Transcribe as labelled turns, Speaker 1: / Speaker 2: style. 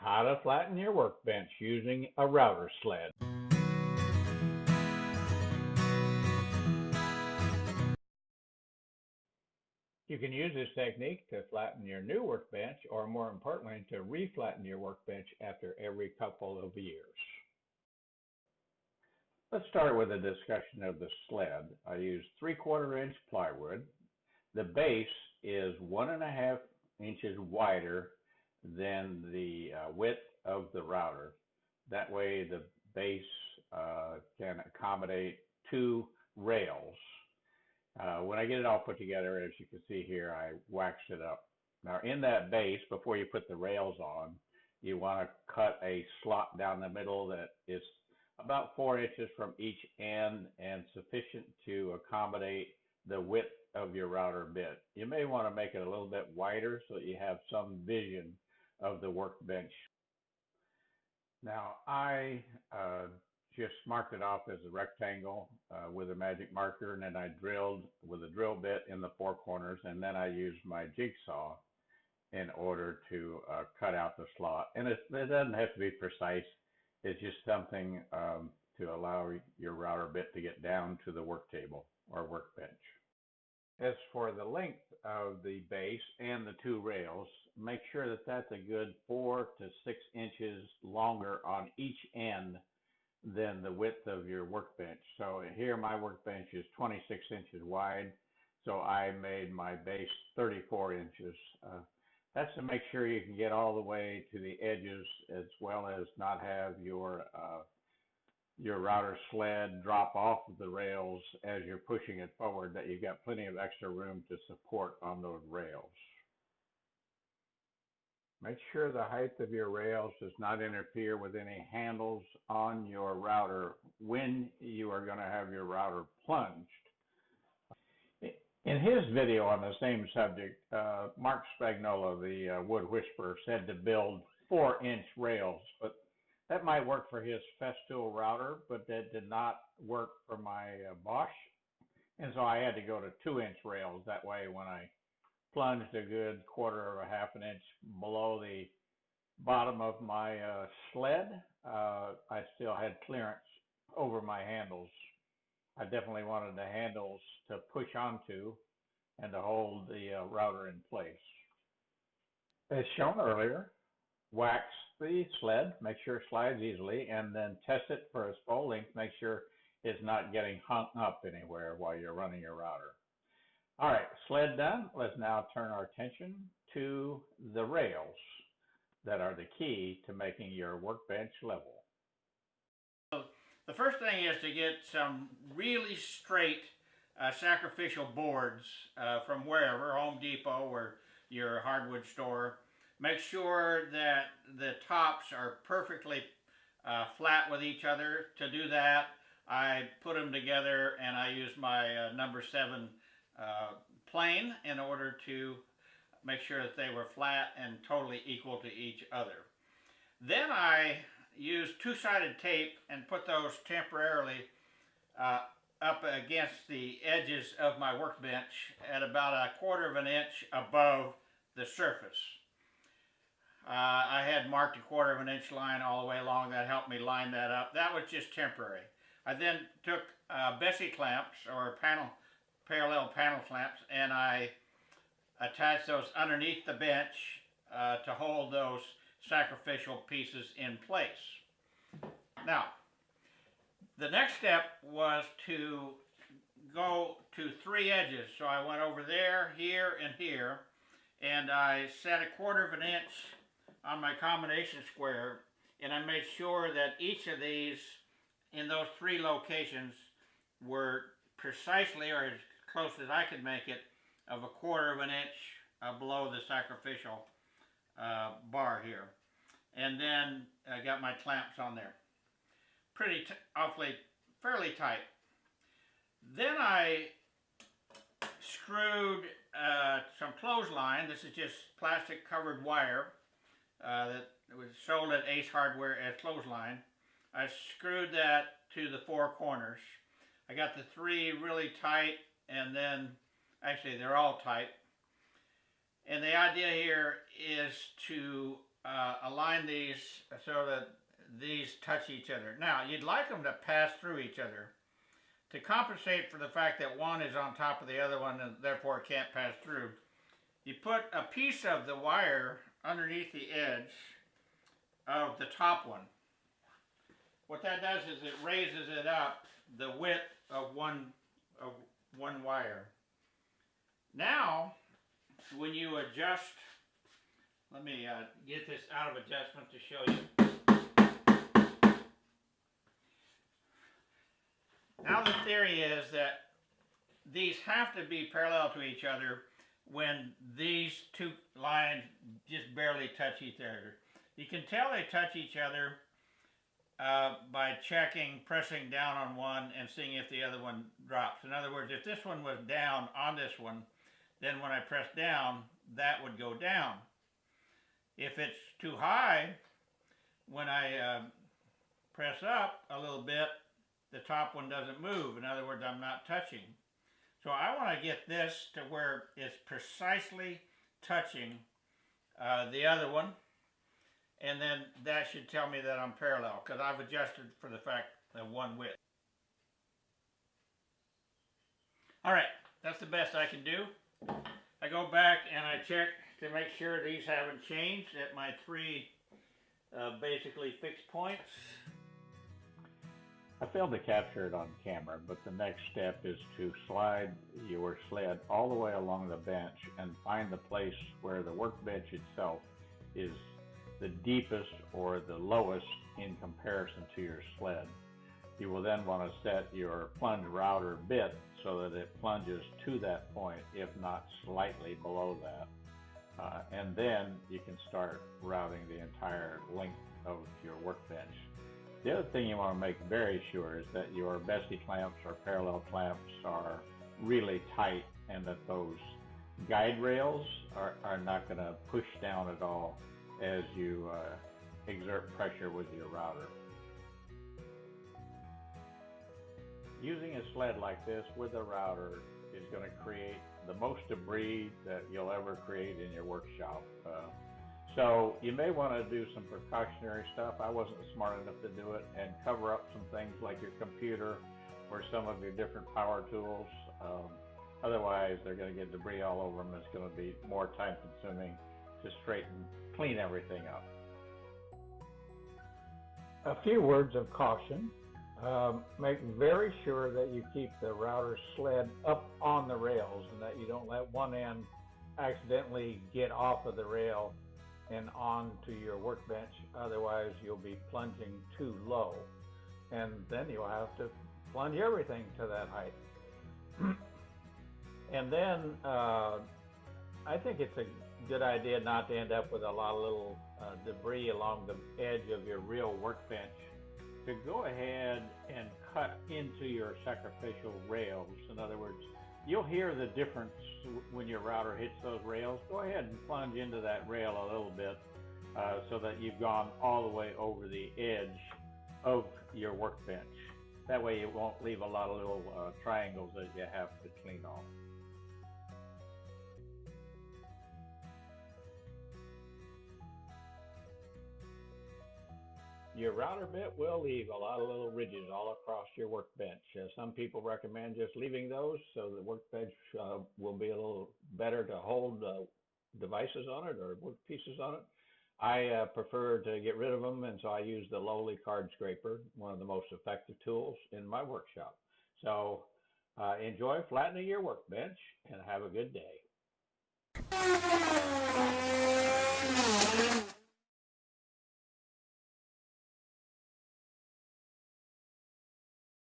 Speaker 1: How to flatten your workbench using a router sled. You can use this technique to flatten your new workbench or more importantly to reflatten your workbench after every couple of years. Let's start with a discussion of the sled. I use three quarter inch plywood. The base is one and a half inches wider than the uh, width of the router. That way the base uh, can accommodate two rails. Uh, when I get it all put together, as you can see here, I waxed it up. Now in that base, before you put the rails on, you want to cut a slot down the middle that is about four inches from each end and sufficient to accommodate the width of your router bit. You may want to make it a little bit wider so that you have some vision of the workbench. Now I uh, just marked it off as a rectangle uh, with a magic marker and then I drilled with a drill bit in the four corners and then I used my jigsaw in order to uh, cut out the slot. And it, it, doesn't have to be precise. It's just something um, to allow your router bit to get down to the work table or workbench. As for the length of the base and the two rails, make sure that that's a good four to six inches longer on each end than the width of your workbench. So here my workbench is 26 inches wide, so I made my base 34 inches. Uh, that's to make sure you can get all the way to the edges as well as not have your uh, your router sled drop off of the rails as you're pushing it forward that you've got plenty of extra room to support on those rails. Make sure the height of your rails does not interfere with any handles on your router when you are going to have your router plunged. In his video on the same subject, uh, Marc Spagnuolo, the uh, wood whisperer, said to build four inch rails, but that might work for his Festool router, but that did not work for my uh, Bosch. And so I had to go to two inch rails. That way, when I plunged a good quarter of a half an inch below the bottom of my uh, sled, uh, I still had clearance over my handles. I definitely wanted the handles to push onto and to hold the uh, router in place. As shown earlier, wax the sled, make sure it slides easily, and then test it for its full length. Make sure it's not getting hung up anywhere while you're running your router. All right, sled done. Let's now turn our attention to the rails that are the key to making your workbench level.
Speaker 2: So the first thing is to get some really straight uh, sacrificial boards uh, from wherever, Home Depot or your hardwood store. Make sure that the tops are perfectly uh, flat with each other. To do that, I put them together and I use my uh, number seven uh, plane in order to make sure that they were flat and totally equal to each other. Then I used two-sided tape and put those temporarily uh, up against the edges of my workbench at about a quarter of an inch above the surface. Uh, I had marked a quarter of an inch line all the way along. That helped me line that up. That was just temporary. I then took uh, Bessey clamps or panel parallel panel clamps and I attached those underneath the bench uh, to hold those sacrificial pieces in place. Now, the next step was to go to three edges. So I went over there, here, and here, and I set a quarter of an inch on my combination square, and I made sure that each of these in those three locations were precisely or as close as I could make it of a quarter of an inch uh, below the sacrificial uh, bar here. And then I got my clamps on there. Pretty, awfully, fairly tight. Then I screwed uh, some clothesline. This is just plastic covered wire uh, that was sold at Ace Hardware as clothesline. I screwed that to the four corners. I got the three really tight and then actually they're all tight. And the idea here is to uh, align these so that these touch each other. Now, you'd like them to pass through each other to compensate for the fact that one is on top of the other one and therefore can't pass through. You put a piece of the wire underneath the edge of the top one. What that does is it raises it up the width of one of one wire. Now, when you adjust, let me uh, get this out of adjustment to show you. Now the theory is that these have to be parallel to each other when these two lines just barely touch each other. You can tell they touch each other uh, by checking, pressing down on one and seeing if the other one drops. In other words, if this one was down on this one, then when I press down, that would go down. If it's too high, when I uh, press up a little bit, the top one doesn't move. In other words, I'm not touching. So I want to get this to where it's precisely touching uh, the other one. And then that should tell me that I'm parallel because I've adjusted for the fact of one width. All right, that's the best I can do. I go back and I check to make sure these haven't changed at my three uh, basically fixed points.
Speaker 1: I failed to capture it on camera, but the next step is to slide your sled all the way along the bench and find the place where the workbench itself is the deepest or the lowest in comparison to your sled. You will then want to set your plunge router bit so that it plunges to that point, if not slightly below that. Uh, and then you can start routing the entire length of your workbench. The other thing you want to make very sure is that your Bessey clamps or parallel clamps are really tight and that those guide rails are, are not going to push down at all as you uh, exert pressure with your router. Using a sled like this with a router is going to create the most debris that you'll ever create in your workshop. Uh, so you may want to do some precautionary stuff. I wasn't smart enough to do it and cover up some things like your computer or some of your different power tools. Um, otherwise, they're going to get debris all over them. It's going to be more time consuming to straighten, clean everything up.
Speaker 3: A few words of caution. Um, make very sure that you keep the router sled up on the rails and that you don't let one end accidentally get off of the rail and onto your workbench. Otherwise, you'll be plunging too low. And then you'll have to plunge everything to that height. and then uh, I think it's a good idea not to end up with a lot of little uh, debris along the edge of your real workbench.
Speaker 1: To go ahead and cut into your sacrificial rails, in other words, you'll hear the difference when your router hits those rails. Go ahead and plunge into that rail a little bit uh, so that you've gone all the way over the edge of your workbench. That way it won't leave a lot of little uh, triangles that you have to clean off. Your router bit will leave a lot of little ridges all across your workbench. Uh, some people recommend just leaving those so the workbench uh, will be a little better to hold uh, devices on it or work pieces on it. I uh, prefer to get rid of them, and so I use the lowly card scraper, one of the most effective tools in my workshop. So uh, enjoy flattening your workbench and have a good day.